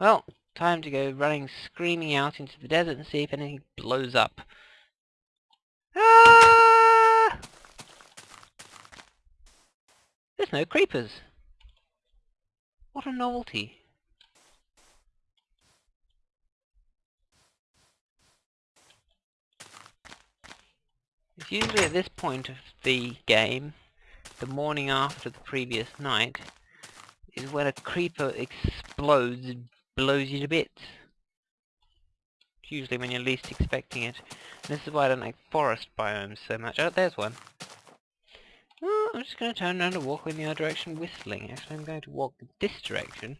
Well, time to go running screaming out into the desert and see if anything blows up. Ah! There's no creepers. What a novelty. It's usually at this point of the game, the morning after the previous night, is when a creeper explodes blows you to bits. Usually when you're least expecting it. And this is why I don't like forest biomes so much. Oh, there's one. Oh, I'm just going to turn around and walk in the other direction whistling. Actually, I'm going to walk this direction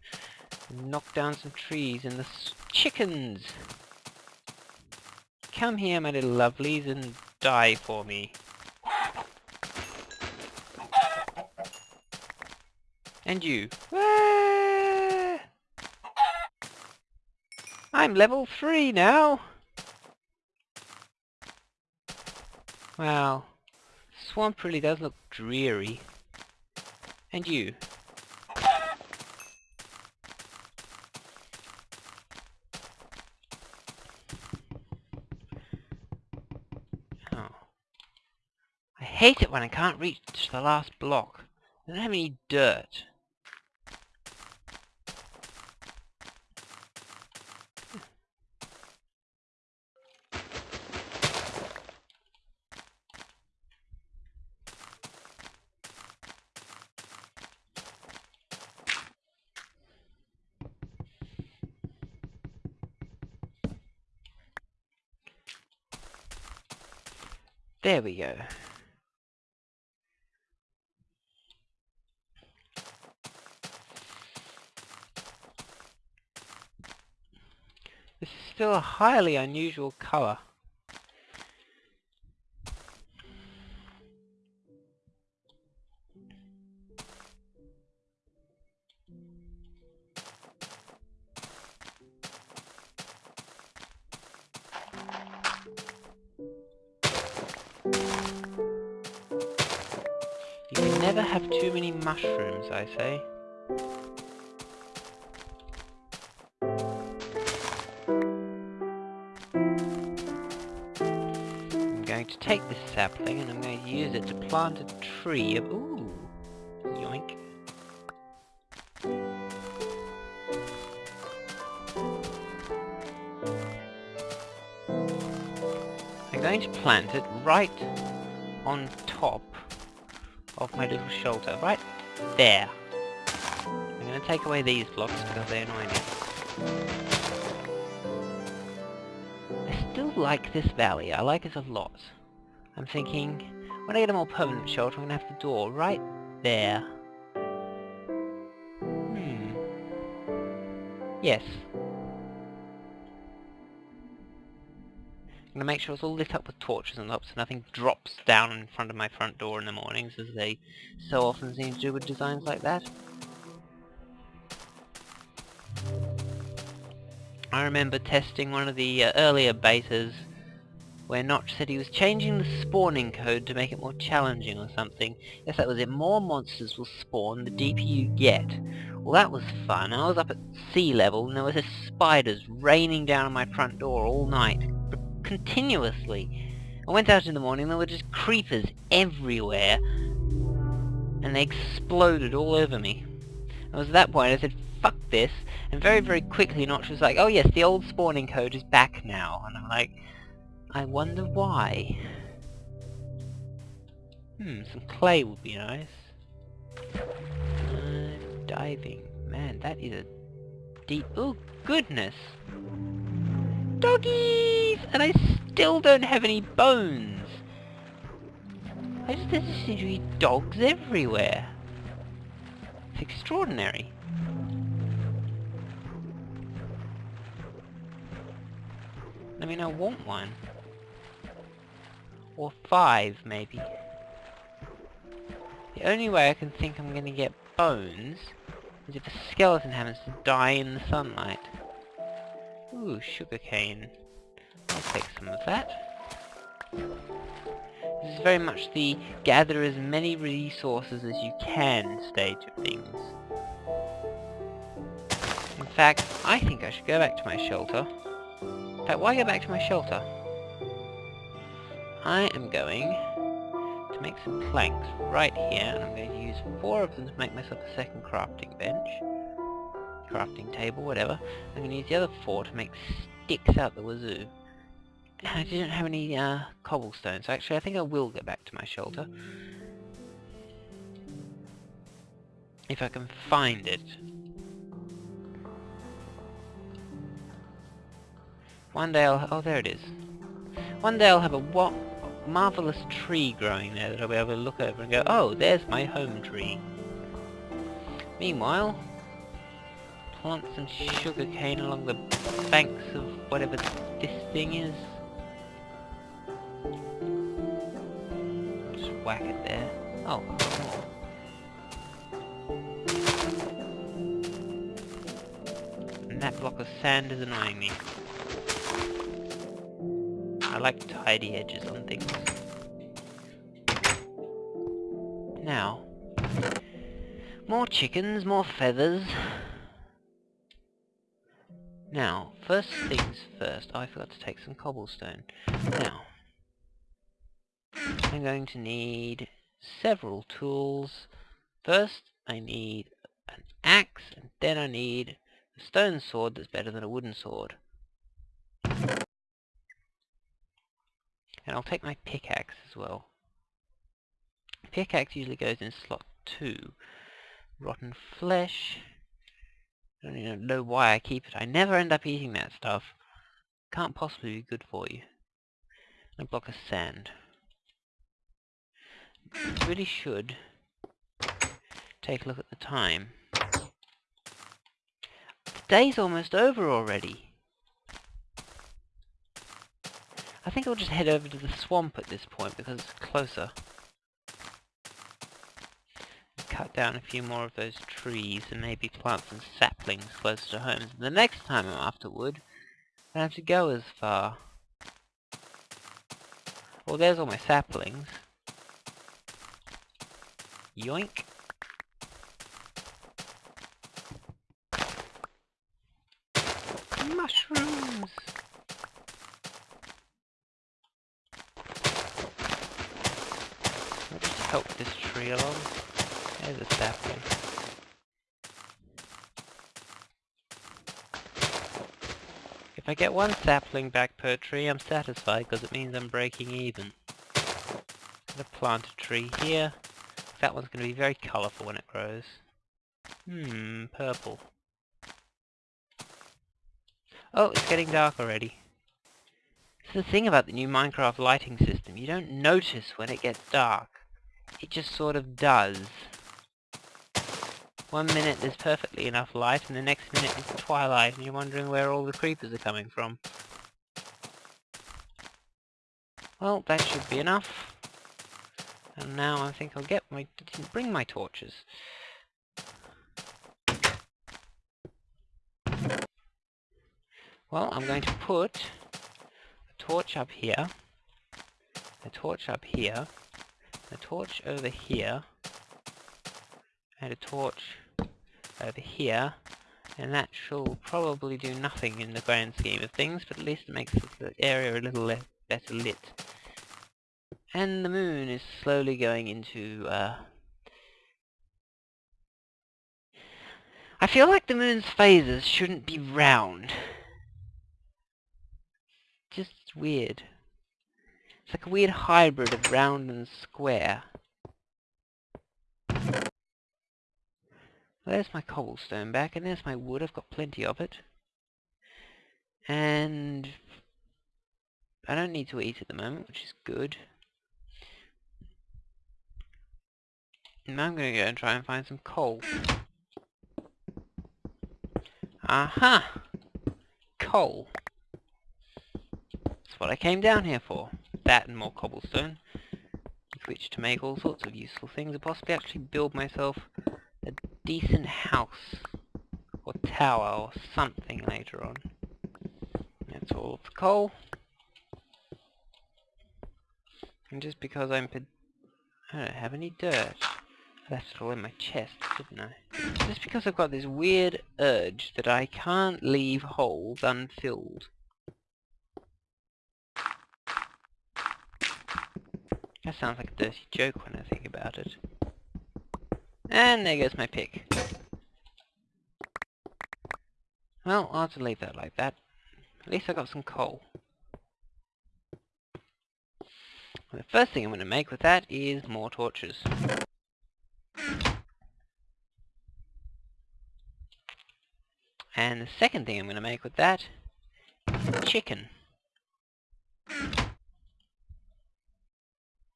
and knock down some trees and the chickens! Come here, my little lovelies, and die for me. And you. I'm level 3 now! Wow. Swamp really does look dreary. And you. Oh. I hate it when I can't reach the last block. I don't have any dirt. There we go. This is still a highly unusual colour. Never have too many mushrooms, I say. I'm going to take this sapling and I'm going to use it to plant a tree of... Ooh! Yoink. I'm going to plant it right on top of my little shelter. Right there. I'm going to take away these blocks because they annoy me. I still like this valley. I like it a lot. I'm thinking, when I get a more permanent shelter, I'm going to have the door right there. Hmm. Yes. I'm going to make sure it's all lit up with torches and up so nothing drops down in front of my front door in the mornings as they so often seem to do with designs like that. I remember testing one of the uh, earlier betas where Notch said he was changing the spawning code to make it more challenging or something. Yes, that was it. More monsters will spawn the deeper you get. Well, that was fun. I was up at sea level and there were was spiders raining down on my front door all night continuously. I went out in the morning, there were just creepers everywhere. And they exploded all over me. It was at that point I said, fuck this. And very, very quickly Notch was like, oh yes, the old spawning code is back now. And I'm like, I wonder why. Hmm, some clay would be nice. Uh, diving. Man, that is a deep... Oh, goodness! Doggies! And I still don't have any bones! I just, there seem to be dogs everywhere. It's extraordinary. I mean, I want one. Or five, maybe. The only way I can think I'm gonna get bones is if a skeleton happens to die in the sunlight. Ooh, sugarcane. I'll take some of that. This is very much the gather as many resources as you can stage of things. In fact, I think I should go back to my shelter. In fact, why go back to my shelter? I am going to make some planks right here, and I'm going to use four of them to make myself a second crafting bench. Crafting table, whatever. I'm going to use the other four to make sticks out the wazoo. I didn't have any uh, cobblestone, so actually I think I will go back to my shelter. If I can find it. One day I'll... oh there it is. One day I'll have a what marvellous tree growing there that I'll be able to look over and go, oh, there's my home tree. Meanwhile, plant some sugar cane along the banks of whatever this thing is. Just whack it there. Oh, And that block of sand is annoying me. I like tidy edges on things. Now, more chickens, more feathers. Now, first things first, I forgot to take some cobblestone. Now, I'm going to need several tools. First, I need an axe, and then I need a stone sword that's better than a wooden sword. And I'll take my pickaxe as well. Pickaxe usually goes in slot 2. Rotten flesh. I don't even know why I keep it. I never end up eating that stuff. Can't possibly be good for you. A block of sand. Really should take a look at the time. Day's almost over already. I think I'll just head over to the swamp at this point because it's closer. Down a few more of those trees and maybe plant some saplings close to home. the next time I'm after wood, I don't have to go as far. Well, there's all my saplings. Yoink. Mushrooms! help this tree along. There's a sapling. If I get one sapling back per tree, I'm satisfied because it means I'm breaking even. I'm going to plant a tree here. That one's going to be very colourful when it grows. Hmm, purple. Oh, it's getting dark already. It's the thing about the new Minecraft lighting system. You don't notice when it gets dark it just sort of does. One minute there's perfectly enough light, and the next minute it's twilight, and you're wondering where all the creepers are coming from. Well, that should be enough. And now I think I'll get my... didn't bring my torches. Well, I'm going to put a torch up here, a torch up here, a torch over here, and a torch over here, and that shall probably do nothing in the grand scheme of things, but at least it makes the area a little better lit. And the moon is slowly going into, uh... I feel like the moon's phases shouldn't be round. Just weird. It's like a weird hybrid of round and square. There's my cobblestone back, and there's my wood. I've got plenty of it. And I don't need to eat at the moment, which is good. Now I'm going to go and try and find some coal. Aha! Coal. That's what I came down here for that and more cobblestone, with which to make all sorts of useful things, and possibly actually build myself decent house, or tower, or something later on. That's all the coal. And just because I'm... I don't have any dirt. It all in my chest, didn't I? Just because I've got this weird urge that I can't leave holes unfilled. That sounds like a dirty joke when I think about it. And there goes my pick. Well, I'll have to leave that like that. At least I got some coal. the first thing I'm going to make with that is more torches. And the second thing I'm going to make with that chicken.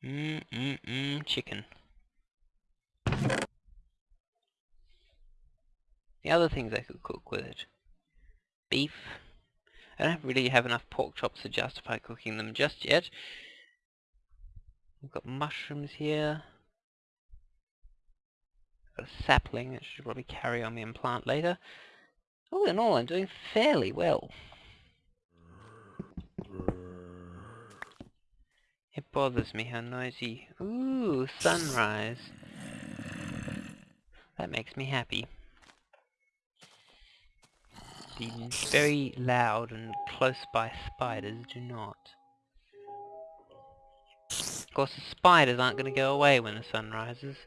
Mmm, mmm, mmm, chicken. The other things I could cook with it. Beef. I don't really have enough pork chops to justify cooking them just yet. We've got mushrooms here. Got a sapling that should probably carry on me and plant later. All in all, I'm doing fairly well. It bothers me how noisy... Ooh, sunrise. That makes me happy. The very loud and close by spiders do not. Of course the spiders aren't going to go away when the sun rises.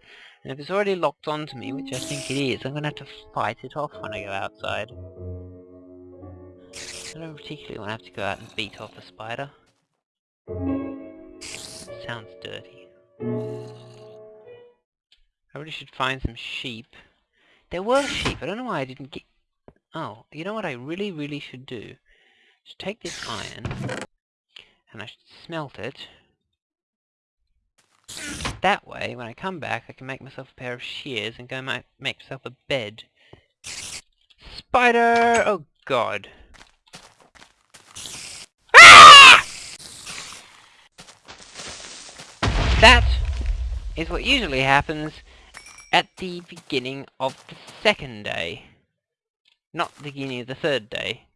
And if it's already locked onto me, which I think it is, I'm going to have to fight it off when I go outside. I don't particularly want to have to go out and beat off a spider. Sounds dirty. I really should find some sheep. There were sheep, I don't know why I didn't get... Oh, you know what I really, really should do? Just take this iron, and I should smelt it, that way, when I come back, I can make myself a pair of shears and go make myself a bed. Spider! Oh god. Ah! That is what usually happens at the beginning of the second day. Not the beginning the third day.